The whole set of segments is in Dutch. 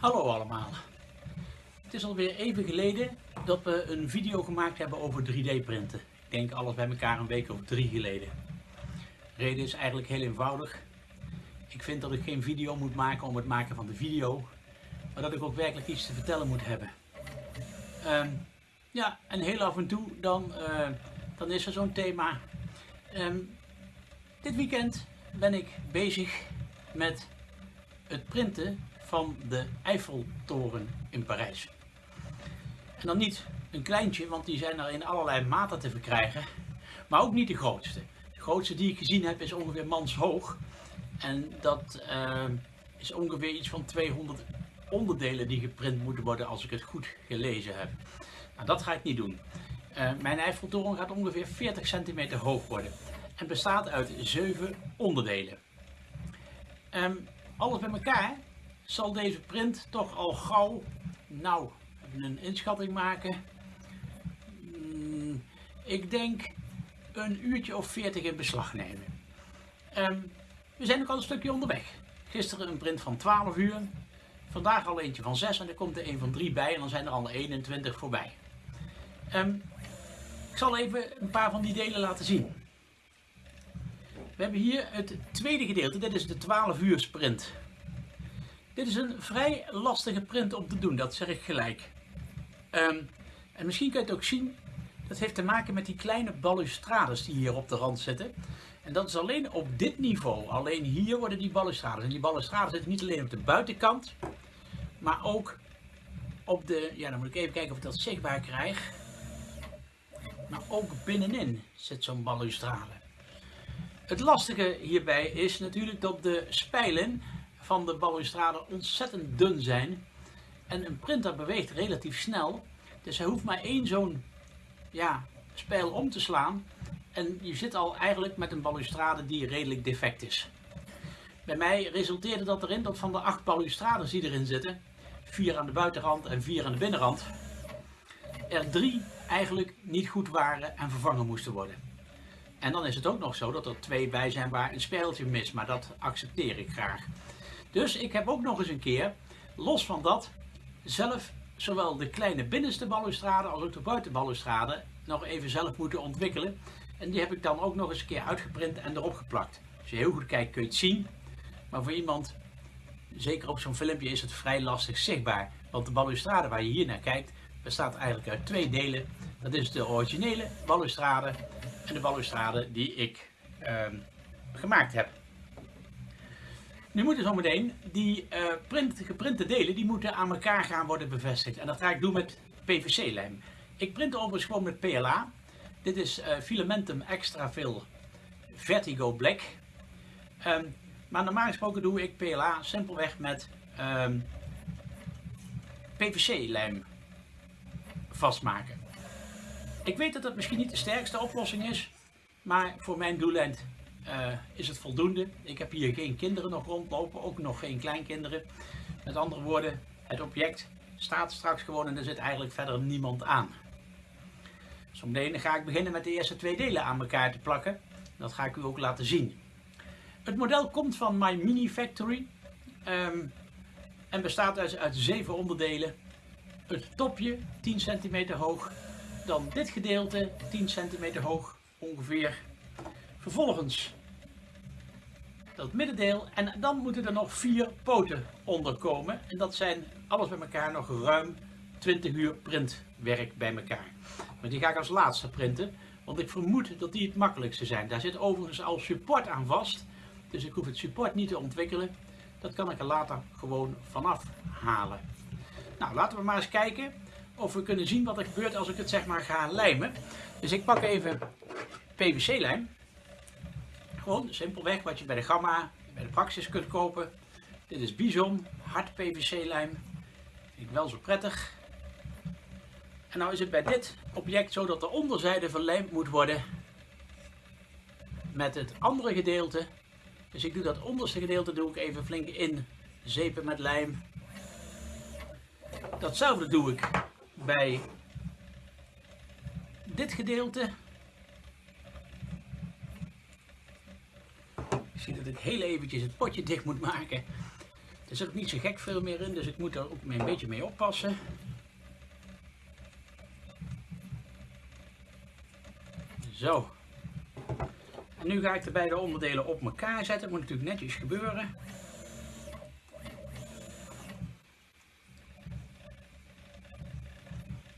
Hallo allemaal. Het is alweer even geleden dat we een video gemaakt hebben over 3D printen. Ik denk alles bij elkaar een week of drie geleden. De reden is eigenlijk heel eenvoudig. Ik vind dat ik geen video moet maken om het maken van de video, maar dat ik ook werkelijk iets te vertellen moet hebben. Ehm, ja, en heel af en toe dan, eh, dan is er zo'n thema. Ehm, dit weekend ben ik bezig met het printen van de Eiffeltoren in Parijs. En dan niet een kleintje, want die zijn er in allerlei maten te verkrijgen, maar ook niet de grootste. De grootste die ik gezien heb is ongeveer manshoog en dat uh, is ongeveer iets van 200 onderdelen die geprint moeten worden als ik het goed gelezen heb. Nou, dat ga ik niet doen. Uh, mijn Eiffeltoren gaat ongeveer 40 centimeter hoog worden en bestaat uit 7 onderdelen. Um, alles bij elkaar zal deze print toch al gauw, nou, een inschatting maken. Mm, ik denk een uurtje of 40 in beslag nemen. Um, we zijn ook al een stukje onderweg. Gisteren een print van 12 uur. Vandaag al eentje van 6 en er komt er een van 3 bij en dan zijn er al 21 voorbij. Um, ik zal even een paar van die delen laten zien. We hebben hier het tweede gedeelte, dit is de 12 uur sprint. Dit is een vrij lastige print om te doen, dat zeg ik gelijk. Um, en misschien kun je het ook zien, dat heeft te maken met die kleine balustrades die hier op de rand zitten. En dat is alleen op dit niveau, alleen hier worden die balustrades. En die balustrades zitten niet alleen op de buitenkant, maar ook op de, ja dan moet ik even kijken of ik dat zichtbaar krijg. Maar ook binnenin zit zo'n balustrade. Het lastige hierbij is natuurlijk dat de spijlen van de balustrade ontzettend dun zijn. En een printer beweegt relatief snel. Dus hij hoeft maar één zo'n ja, spijl om te slaan. En je zit al eigenlijk met een balustrade die redelijk defect is. Bij mij resulteerde dat erin dat van de acht balustrades die erin zitten, vier aan de buitenrand en vier aan de binnenrand, er drie eigenlijk niet goed waren en vervangen moesten worden. En dan is het ook nog zo dat er twee bij zijn waar een speeltje mis, maar dat accepteer ik graag. Dus ik heb ook nog eens een keer, los van dat, zelf zowel de kleine binnenste balustrade als ook de buitenbalustrade nog even zelf moeten ontwikkelen. En die heb ik dan ook nog eens een keer uitgeprint en erop geplakt. Als je heel goed kijkt kun je het zien. Maar voor iemand, zeker op zo'n filmpje, is het vrij lastig zichtbaar. Want de balustrade waar je hier naar kijkt, bestaat eigenlijk uit twee delen. Dat is de originele balustrade en de balustrade die ik uh, gemaakt heb. Nu moeten zometeen die uh, print, geprinte delen, die moeten aan elkaar gaan worden bevestigd. En dat ga ik doen met PVC-lijm. Ik print overigens gewoon met PLA. Dit is uh, Filamentum Extra Fill Vertigo Black. Um, maar normaal gesproken doe ik PLA simpelweg met um, PVC-lijm vastmaken. Ik weet dat dat misschien niet de sterkste oplossing is, maar voor mijn doeleind uh, is het voldoende. Ik heb hier geen kinderen nog rondlopen, ook nog geen kleinkinderen. Met andere woorden, het object staat straks gewoon en er zit eigenlijk verder niemand aan. Zometeen ga ik beginnen met de eerste twee delen aan elkaar te plakken. Dat ga ik u ook laten zien. Het model komt van My Mini Factory um, en bestaat uit, uit zeven onderdelen. Het topje 10 cm hoog, dan dit gedeelte 10 cm hoog ongeveer. Vervolgens dat middendeel en dan moeten er nog vier poten onder komen. En dat zijn alles bij elkaar nog ruim 20 uur printwerk bij elkaar. Maar die ga ik als laatste printen, want ik vermoed dat die het makkelijkste zijn. Daar zit overigens al support aan vast, dus ik hoef het support niet te ontwikkelen. Dat kan ik er later gewoon vanaf halen. Nou, laten we maar eens kijken of we kunnen zien wat er gebeurt als ik het zeg maar ga lijmen. Dus ik pak even PVC-lijm. Simpelweg wat je bij de Gamma, bij de Praxis kunt kopen. Dit is Bison, hard PVC-lijm. Vind ik wel zo prettig. En nou is het bij dit object zo dat de onderzijde verlijmd moet worden met het andere gedeelte. Dus ik doe dat onderste gedeelte doe ik even flink in zeepen met lijm. Datzelfde doe ik bij dit gedeelte. Dat ik heel eventjes het potje dicht moet maken. Er zit ook niet zo gek veel meer in, dus ik moet er ook een beetje mee oppassen. Zo. En nu ga ik de beide onderdelen op elkaar zetten. Dat moet natuurlijk netjes gebeuren.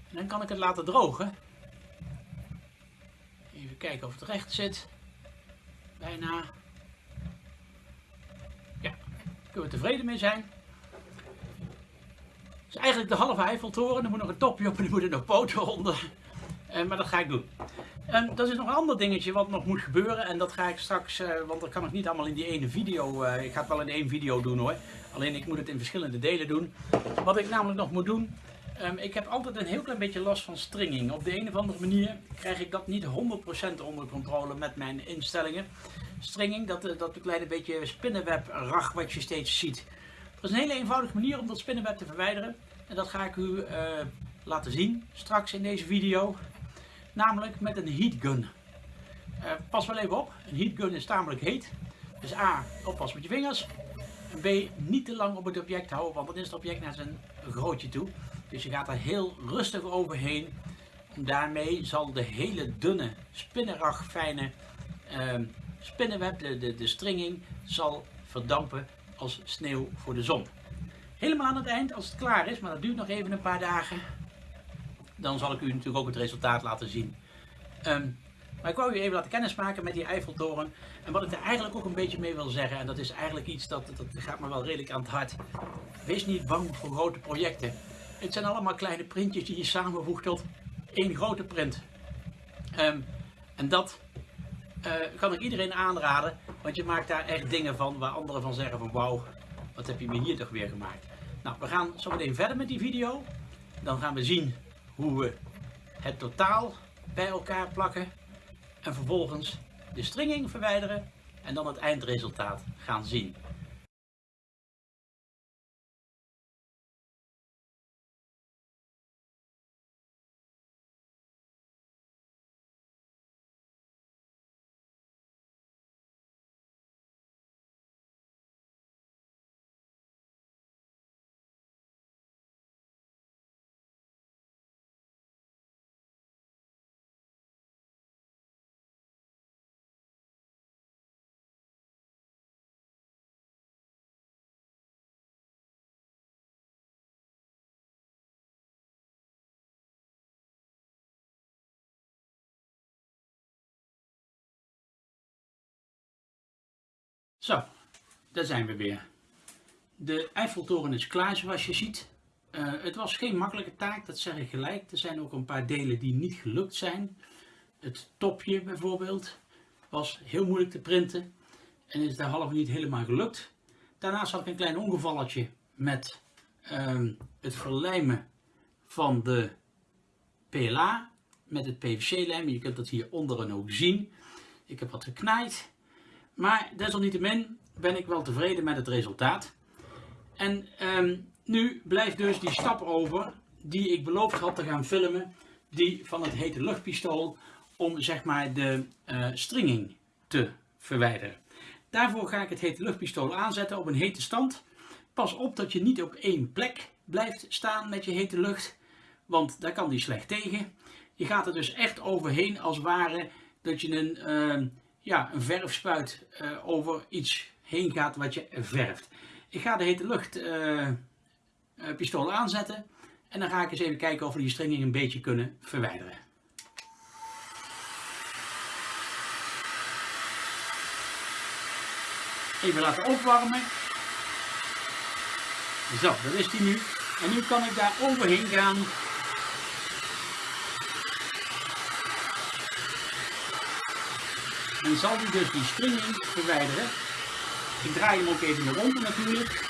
En dan kan ik het laten drogen. Even kijken of het recht zit. Bijna. Kunnen we tevreden mee zijn. Is eigenlijk de halve Eiffeltoren. Er moet nog een topje op en er moeten nog poten onder. Uh, maar dat ga ik doen. En dat is nog een ander dingetje wat nog moet gebeuren. En dat ga ik straks, uh, want dat kan ik niet allemaal in die ene video. Uh, ik ga het wel in één video doen hoor. Alleen ik moet het in verschillende delen doen. Wat ik namelijk nog moet doen. Um, ik heb altijd een heel klein beetje last van stringing. Op de een of andere manier krijg ik dat niet 100% onder controle met mijn instellingen. Stringing, dat, dat kleine beetje spinnenweb rag wat je steeds ziet. Er is een hele eenvoudige manier om dat spinnenweb te verwijderen. En dat ga ik u uh, laten zien straks in deze video namelijk met een heatgun. Uh, pas wel even op, een heatgun is tamelijk heet. Dus A, oppas met je vingers. En B, niet te lang op het object houden, want dan is het object naar zijn grootje toe. Dus je gaat er heel rustig overheen. En daarmee zal de hele dunne, spinnerag fijne uh, spinnenweb, de, de, stringing, zal verdampen als sneeuw voor de zon. Helemaal aan het eind, als het klaar is, maar dat duurt nog even een paar dagen, dan zal ik u natuurlijk ook het resultaat laten zien. Um, maar ik wou u even laten kennismaken met die Eiffeltoren. En wat ik er eigenlijk ook een beetje mee wil zeggen, en dat is eigenlijk iets dat, dat gaat me wel redelijk aan het hart. Wees niet bang voor grote projecten. Het zijn allemaal kleine printjes die je samenvoegt tot één grote print. Um, en dat uh, kan ik iedereen aanraden, want je maakt daar echt dingen van waar anderen van zeggen van wauw, wat heb je me hier toch weer gemaakt. Nou, we gaan zo meteen verder met die video. Dan gaan we zien hoe we het totaal bij elkaar plakken en vervolgens de stringing verwijderen en dan het eindresultaat gaan zien. Zo, daar zijn we weer. De Eiffeltoren is klaar zoals je ziet. Uh, het was geen makkelijke taak, dat zeg ik gelijk. Er zijn ook een paar delen die niet gelukt zijn. Het topje bijvoorbeeld was heel moeilijk te printen en is de halve niet helemaal gelukt. Daarnaast had ik een klein ongevalletje met uh, het verlijmen van de PLA met het PVC-lijm. Je kunt dat hier onderen ook zien. Ik heb wat geknaaid. Maar desalniettemin ben ik wel tevreden met het resultaat. En um, nu blijft dus die stap over die ik beloofd had te gaan filmen. Die van het hete luchtpistool om zeg maar de uh, stringing te verwijderen. Daarvoor ga ik het hete luchtpistool aanzetten op een hete stand. Pas op dat je niet op één plek blijft staan met je hete lucht, want daar kan die slecht tegen. Je gaat er dus echt overheen als ware dat je een, uh, ja, een verfspuit uh, over iets heen gaat wat je verft. Ik ga de hete lucht uh, pistool aanzetten en dan ga ik eens even kijken of we die stringing een beetje kunnen verwijderen. Even laten opwarmen. Zo, dat is die nu. En nu kan ik daar overheen gaan En zal die dus die stringing verwijderen. Ik draai hem ook even naar rond natuurlijk.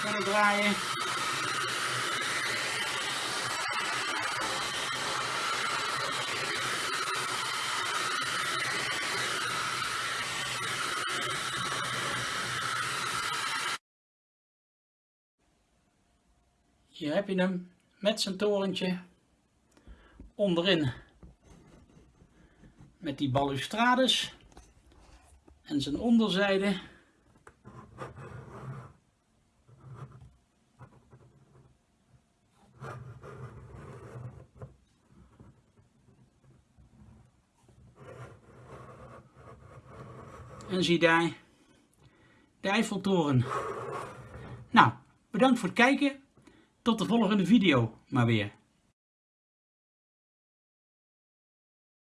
Verder draaien. Hier heb je hem met zijn torentje. onderin met die balustrades en zijn onderzijde. En zie daar de Eiffeltoren. Nou, bedankt voor het kijken. Tot de volgende video maar weer.